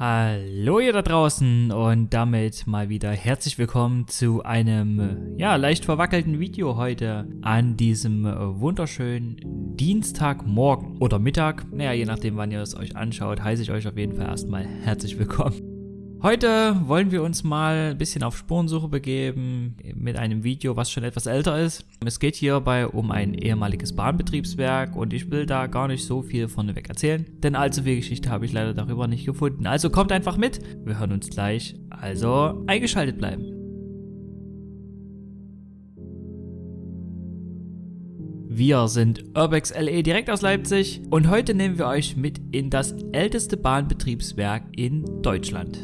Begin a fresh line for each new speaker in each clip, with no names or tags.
Hallo ihr da draußen und damit mal wieder herzlich willkommen zu einem ja leicht verwackelten Video heute an diesem wunderschönen Dienstagmorgen oder Mittag. Naja, je nachdem wann ihr es euch anschaut, heiße ich euch auf jeden Fall erstmal herzlich willkommen. Heute wollen wir uns mal ein bisschen auf Spurensuche begeben mit einem Video, was schon etwas älter ist. Es geht hierbei um ein ehemaliges Bahnbetriebswerk und ich will da gar nicht so viel vorneweg erzählen, denn allzu viel Geschichte habe ich leider darüber nicht gefunden. Also kommt einfach mit, wir hören uns gleich, also eingeschaltet bleiben. Wir sind Urbex LE direkt aus Leipzig und heute nehmen wir euch mit in das älteste Bahnbetriebswerk in Deutschland.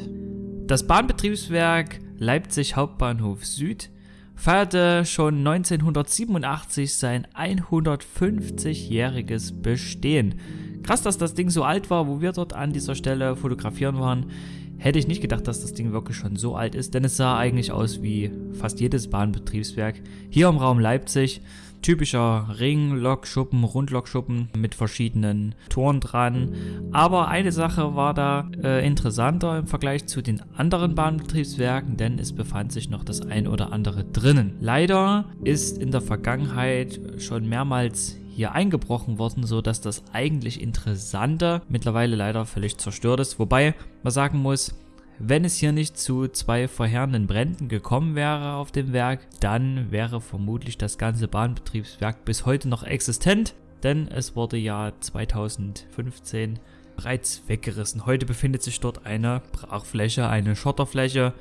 Das Bahnbetriebswerk Leipzig Hauptbahnhof Süd feierte schon 1987 sein 150-jähriges Bestehen. Krass, dass das Ding so alt war, wo wir dort an dieser Stelle fotografieren waren. Hätte ich nicht gedacht, dass das Ding wirklich schon so alt ist, denn es sah eigentlich aus wie fast jedes Bahnbetriebswerk hier im Raum Leipzig typischer Ring-Lokschuppen, Rundlokschuppen mit verschiedenen Toren dran. Aber eine Sache war da äh, interessanter im Vergleich zu den anderen Bahnbetriebswerken, denn es befand sich noch das ein oder andere drinnen. Leider ist in der Vergangenheit schon mehrmals hier eingebrochen worden, so dass das eigentlich Interessante mittlerweile leider völlig zerstört ist. Wobei man sagen muss, wenn es hier nicht zu zwei verheerenden Bränden gekommen wäre auf dem Werk, dann wäre vermutlich das ganze Bahnbetriebswerk bis heute noch existent, denn es wurde ja 2015 bereits weggerissen. Heute befindet sich dort eine Brachfläche, eine Schotterfläche,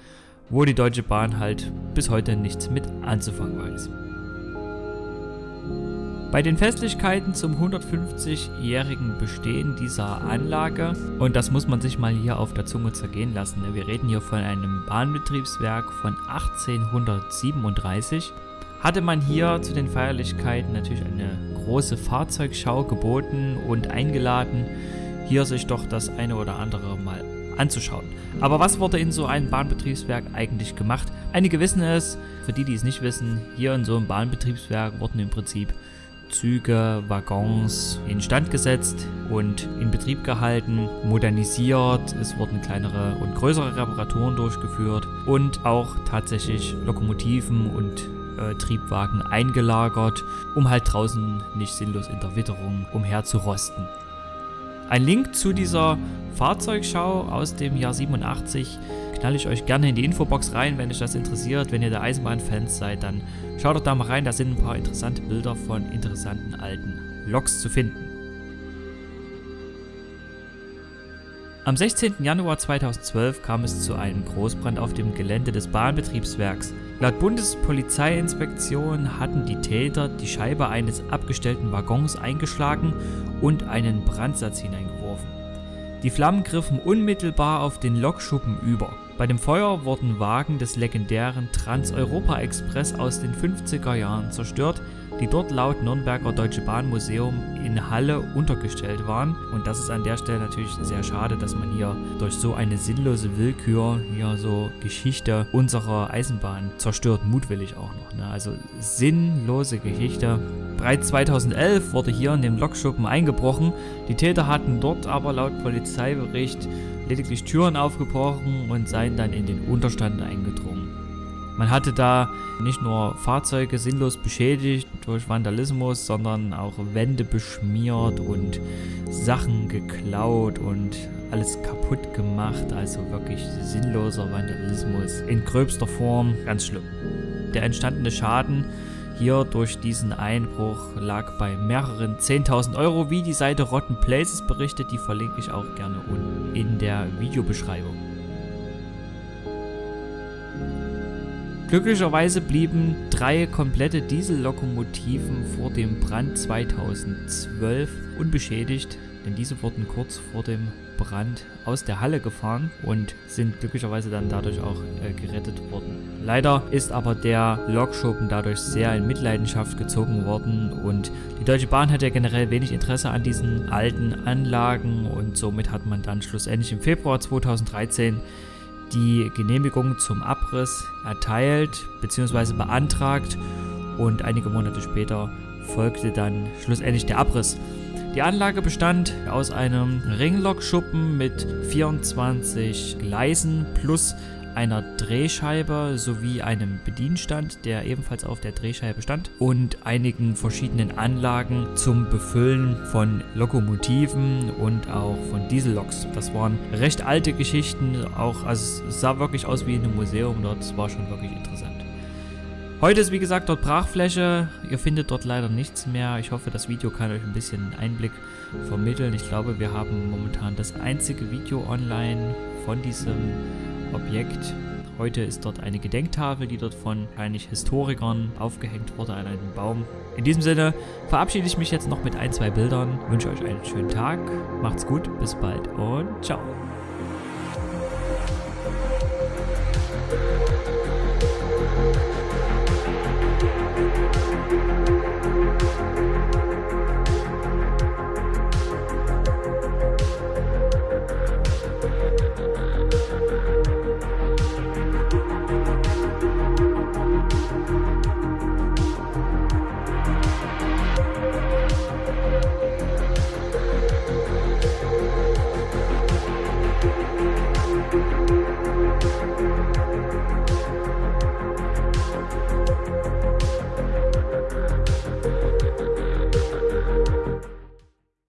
wo die Deutsche Bahn halt bis heute nichts mit anzufangen weiß. Bei den Festlichkeiten zum 150-jährigen Bestehen dieser Anlage, und das muss man sich mal hier auf der Zunge zergehen lassen, ne? wir reden hier von einem Bahnbetriebswerk von 1837, hatte man hier zu den Feierlichkeiten natürlich eine große Fahrzeugschau geboten und eingeladen, hier sich doch das eine oder andere mal anzuschauen. Aber was wurde in so einem Bahnbetriebswerk eigentlich gemacht? Einige wissen es, für die, die es nicht wissen, hier in so einem Bahnbetriebswerk wurden im Prinzip Züge, Waggons instand gesetzt und in Betrieb gehalten, modernisiert. Es wurden kleinere und größere Reparaturen durchgeführt und auch tatsächlich Lokomotiven und äh, Triebwagen eingelagert, um halt draußen nicht sinnlos in der Witterung umher zu rosten. Ein Link zu dieser Fahrzeugschau aus dem Jahr 87 knalle ich euch gerne in die Infobox rein, wenn euch das interessiert. Wenn ihr der Eisenbahnfans seid, dann schaut doch da mal rein. Da sind ein paar interessante Bilder von interessanten alten Loks zu finden. Am 16. Januar 2012 kam es zu einem Großbrand auf dem Gelände des Bahnbetriebswerks. Laut Bundespolizeiinspektion hatten die Täter die Scheibe eines abgestellten Waggons eingeschlagen und einen Brandsatz hineingeworfen. Die Flammen griffen unmittelbar auf den Lokschuppen über. Bei dem Feuer wurden Wagen des legendären Trans-Europa-Express aus den 50er Jahren zerstört, die dort laut Nürnberger Deutsche Bahn Museum in Halle untergestellt waren. Und das ist an der Stelle natürlich sehr schade, dass man hier durch so eine sinnlose Willkür hier so Geschichte unserer Eisenbahn zerstört, mutwillig auch noch. Ne? Also sinnlose Geschichte. Bereits 2011 wurde hier in dem Lokschuppen eingebrochen. Die Täter hatten dort aber laut Polizeibericht lediglich Türen aufgebrochen und seien dann in den Unterstand eingedrungen. Man hatte da nicht nur Fahrzeuge sinnlos beschädigt durch Vandalismus, sondern auch Wände beschmiert und Sachen geklaut und alles kaputt gemacht. Also wirklich sinnloser Vandalismus in gröbster Form. Ganz schlimm. Der entstandene Schaden hier durch diesen Einbruch lag bei mehreren 10.000 Euro, wie die Seite Rotten Places berichtet. Die verlinke ich auch gerne unten in der Videobeschreibung. Glücklicherweise blieben drei komplette Diesellokomotiven vor dem Brand 2012 unbeschädigt, denn diese wurden kurz vor dem Brand aus der Halle gefahren und sind glücklicherweise dann dadurch auch äh, gerettet worden. Leider ist aber der Lokschuppen dadurch sehr in Mitleidenschaft gezogen worden und die Deutsche Bahn hat ja generell wenig Interesse an diesen alten Anlagen und somit hat man dann schlussendlich im Februar 2013 die Genehmigung zum Abriss erteilt bzw. beantragt und einige Monate später folgte dann schlussendlich der Abriss. Die Anlage bestand aus einem Ringlokschuppen mit 24 Gleisen plus einer Drehscheibe sowie einem Bedienstand, der ebenfalls auf der Drehscheibe stand und einigen verschiedenen Anlagen zum Befüllen von Lokomotiven und auch von Dieselloks. Das waren recht alte Geschichten, auch also es sah wirklich aus wie in einem Museum dort, es war schon wirklich interessant. Heute ist wie gesagt dort Brachfläche, ihr findet dort leider nichts mehr. Ich hoffe das Video kann euch ein bisschen Einblick vermitteln. Ich glaube wir haben momentan das einzige Video online von diesem Objekt. Heute ist dort eine Gedenktafel, die dort von wahrscheinlich Historikern aufgehängt wurde an einem Baum. In diesem Sinne verabschiede ich mich jetzt noch mit ein, zwei Bildern, wünsche euch einen schönen Tag, macht's gut, bis bald und ciao.